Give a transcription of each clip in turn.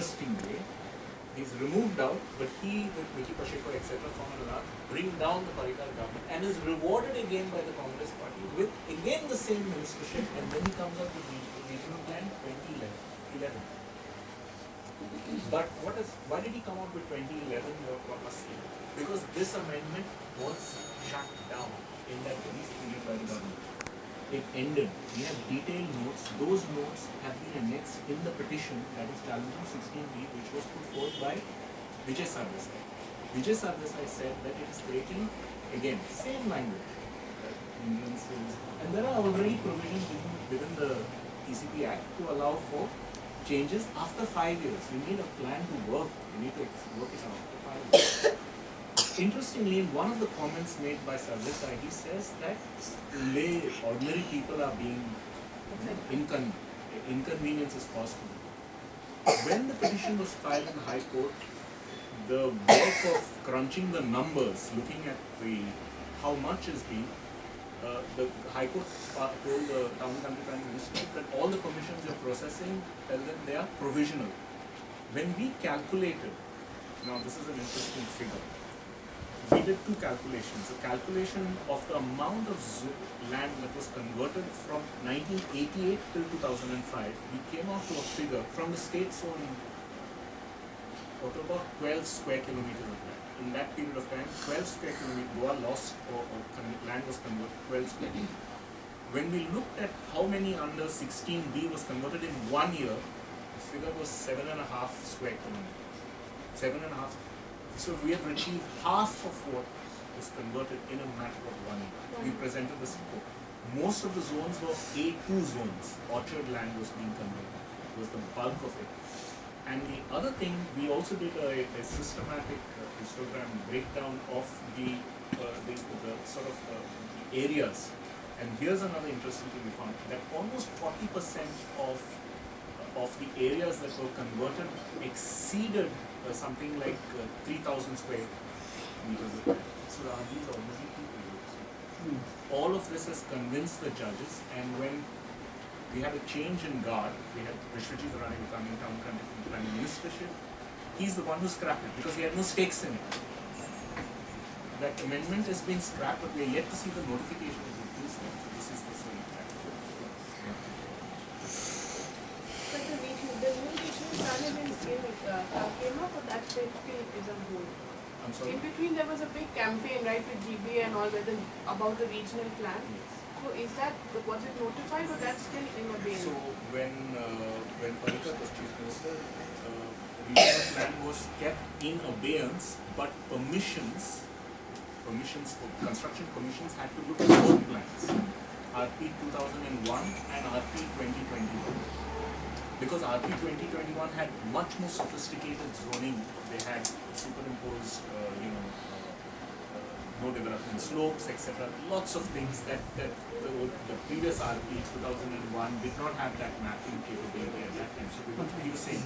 interesting way. He's removed out, but he, with Mickky Pacheco, etc., from Ladakh, bring down the Parrikar government and is rewarded again by the Congress party with again the same ministership, and then he comes out with the regional plan 2011. But what is, why did he come out with 2011 Because this amendment was shut down in that brief period by the government. It ended. We have detailed notes. Those notes have been annexed in the petition that is challenging 16B, which was put forth by Vijay Sardesai. Vijay Sardesai said that it is creating, again, same language, and there are already provisions within, within the TCP Act to allow for changes after five years. You need a plan to work. You need to work it out after five years. Interestingly, in one of the comments made by Sardesai, he says that lay ordinary people are being incon inconvenience is caused to them. When the petition was filed in the High Court, the work of crunching the numbers, looking at the how much is being, uh, the High Court told the Town and Country Planning Ministry that all the commissions you're processing, tell them they are provisional. When we calculated, now this is an interesting figure, we did two calculations. A calculation of the amount of land that was converted from 1988 till 2005. We came out to a figure from the state's zone of about 12 square kilometers of land. In that period of time, 12 square kilometers, Goa lost or, or land was converted 12 square kilometers. When we looked at how many under 16B was converted in one year, the figure was seven and a half square kilometers. Seven and a half so we have achieved half of what was converted in a matter of one year. We presented this report. Most of the zones were A2 zones. Orchard land was being converted. It was the bulk of it. And the other thing, we also did a, a systematic uh, histogram breakdown of the, uh, the, the, sort of uh, the areas. And here's another interesting thing we found, that almost 40% of, of the areas that were converted exceeded uh, something like uh, 3000 square meters. So are these ordinary people? Hmm. All of this has convinced the judges and when we had a change in guard, we had Vishwajit Rane becoming town planning ministership, he's the one who scrapped it because he had no stakes in it. That amendment has been scrapped but we are yet to see the notification of this. So this is the same came up or that is on hold? I'm sorry? In between there was a big campaign, right, with GBA and all the, about the regional plan. Yes. So is that, was it notified or that's still in abeyance? So when, uh, when Parrikar was chief minister, uh, regional plan was kept in abeyance, but permissions, permissions for construction permissions had to look at both plans. RP 2001 and RP 2021 because RP 2021 had much more sophisticated zoning. They had superimposed, uh, you know, uh, uh, no development slopes, etc. Lots of things that, that the, the, previous RP 2001 did not have that mapping capability at that time. So we he saying,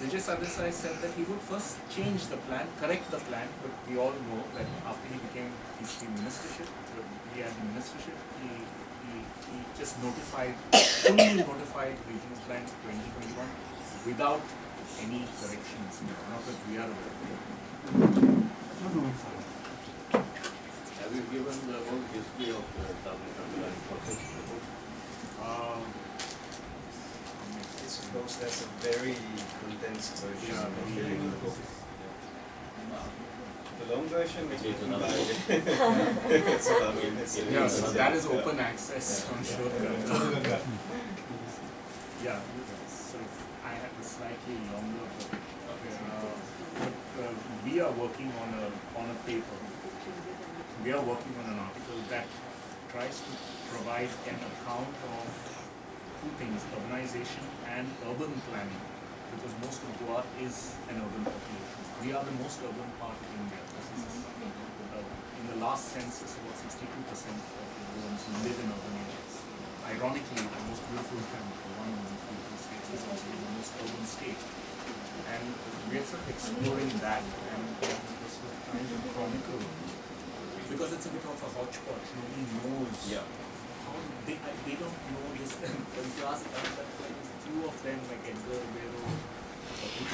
Vijay Sardesai said that he would first change the plan, correct the plan, but we all know that after he became his ministership, he had the ministership, he he he just notified, fully notified Regional Plan 2021 without any corrections, not that we are aware Have you given the whole history of the Tamil Nadu process um, I suppose that's a very condensed version yeah, of the book. The long version is It's another it's about it's Yeah, so that is open access on sure. Yeah, so I have a slightly longer book. Uh, but uh, we are working on a on a paper. We are working on an article that tries to provide an account of two things, urbanization and urban planning, because most of Goa is an urban population. We are the most urban part of India. Uh, in the last census, about 62% of Goans live in urban areas. Ironically, the most beautiful country, one of the beautiful states, is also the most urban state. And we are sort of exploring that and sort of trying to chronicle because it's a bit of a hodgepodge. Nobody knows. Yeah. They, they don't know this. when you ask us, that like, few of them, like Edgar Ribeiro,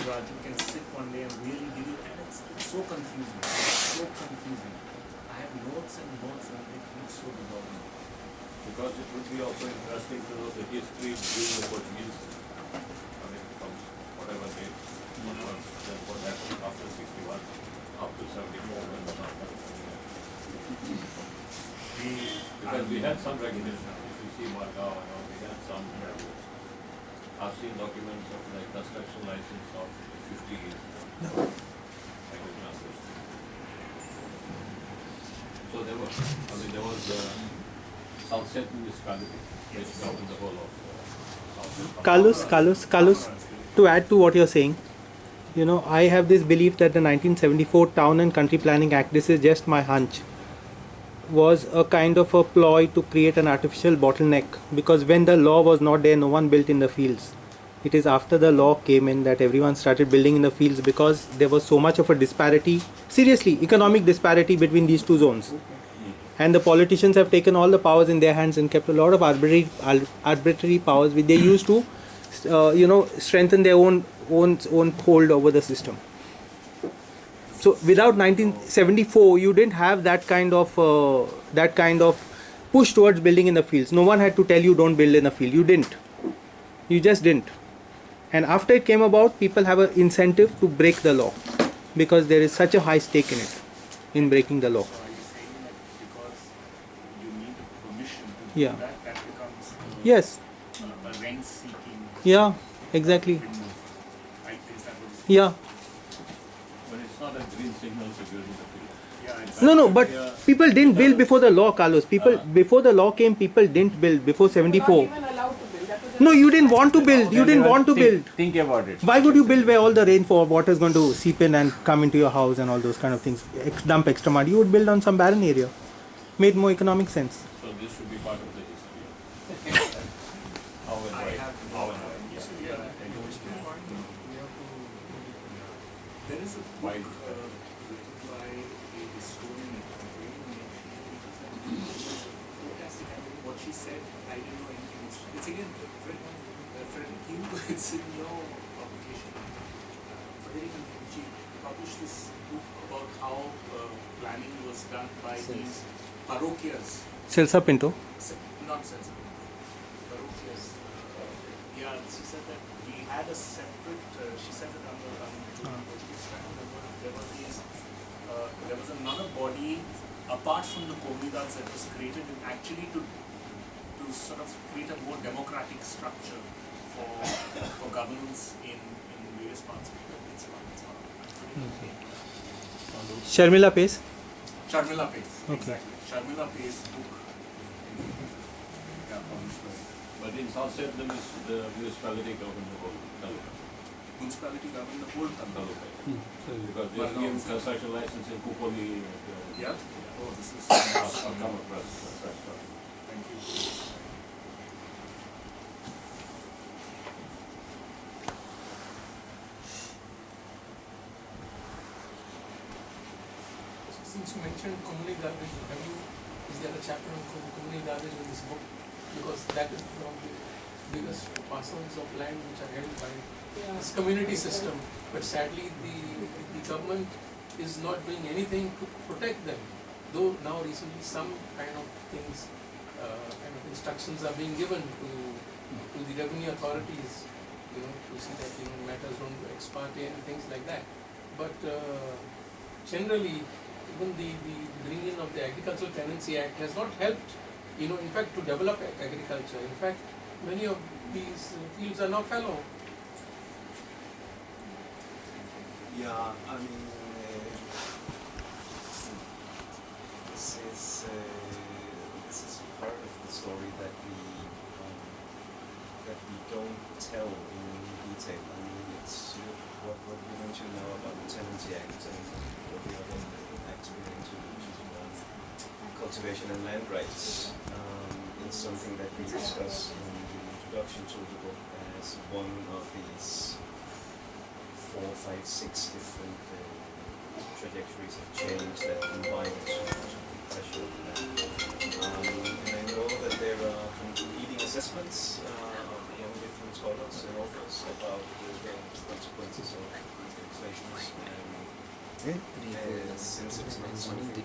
Raju can sit one day and really give you, and it's, it's so confusing. It's so confusing. I have notes and notes and it looks so dissolving. Because it would be also interesting to know the history during the Portuguese, I mean, from whatever date, what was, then what happened after sixty-one, up to seventy-four, when the South Africa. We, Because we had some recognition, if you see Macau and all, we had some. I've seen documents of like construction license of fifty years. Examples. So there was, I mean, there was, uh, Central municipality, which governed the whole of, uh, South Central. Carlos, Carlos, Carlos, to add to what you're saying, you know, I have this belief that the 1974 Town and Country Planning Act, this is just my hunch, was a kind of a ploy to create an artificial bottleneck because when the law was not there, no one built in the fields. It is after the law came in that everyone started building in the fields because there was so much of a disparity, seriously, economic disparity between these two zones. And the politicians have taken all the powers in their hands and kept a lot of arbitrary, arbitrary powers which they used to, uh, you know, strengthen their own own own hold over the system. So without 1974, you didn't have that kind of uh, that kind of push towards building in the fields. No one had to tell you don't build in the field. You didn't. You just didn't. And after it came about, people have an incentive to break the law because there is such a high stake in it, in breaking the law. Yeah. Yes. Yeah. Exactly. Yeah. But it's not a green signal to build in the field. yeah. No, no, but Yeah. people didn't build before the law, Carlos. People before the law came, people didn't build before They were not 74. even allowed to build. That was No, you didn't want to build. You didn't want to think, build. Think about it. Why would you build where all the rainfall water is going to seep in and come into your house and all those kind of things? Ex- dump extra mud. You would build on some barren area. Made more economic sense. So this should be part of the history. How and why, how and why. yeah, yeah, I know it's been fun. We have to. There is a Why? book uh, written by a historian. Fantastic. I mean, what she said, I didn't know anything. It's, it's again, Fred, uh, Frederick you, it's in your publication. Uh, Frederick, she published this book about how uh, planning was done by these parochias. Celsa Pinto. Se- not sensible. Parochias. Uh, yeah, she said that we had a separate. Uh, she said it under um, Portuguese time. There were there was these. Uh, there was another body apart from the comunidades that was created in actually to to sort of create a more democratic structure for for governance in in various parts of the It's fun. It's fun. I'm Sharmila Pais. Sharmila Pais. Okay. Exactly. Sharmila Pais book. Yeah, published by But in South Central, the munis- the municipality governed the whole taluka. municipality government the whole country. taluka. Because they Well, have no. given construction license in Kupoli. uh, Yeah. Oh, this is. I've I've come across such stuff. Thank you. Since you mentioned communal garbage, have you, is there a chapter on com- communal garbage in this book? Because that is one of the biggest parcels of land which are held by Yeah. this community system. But sadly, the, the government is not doing anything to protect them. Though now recently some kind of things, uh, kind of instructions are being given to, to the revenue authorities, you know, to see that, you know, matters don't go ex parte and things like that. But uh, generally, even the, the bringing of the Agricultural Tenancy Act has not helped, you know, in fact, to develop agriculture. In fact, many of these fields are now fallow. Yeah, I mean, uh, this is uh, this is part of the story that we um, that we don't tell in detail. I mean, it's uh, what what we want to know about the Tenancy Act and what other acts relating to, to conservation and land rights. Um, it's something that we discuss in the introduction to the book as one of these four, five, six different uh, trajectories of change that combine to, to pressure. Um, and I know that there are leading assessments uh, among different scholars and authors about the consequences of these legislations. Uh, since it's not something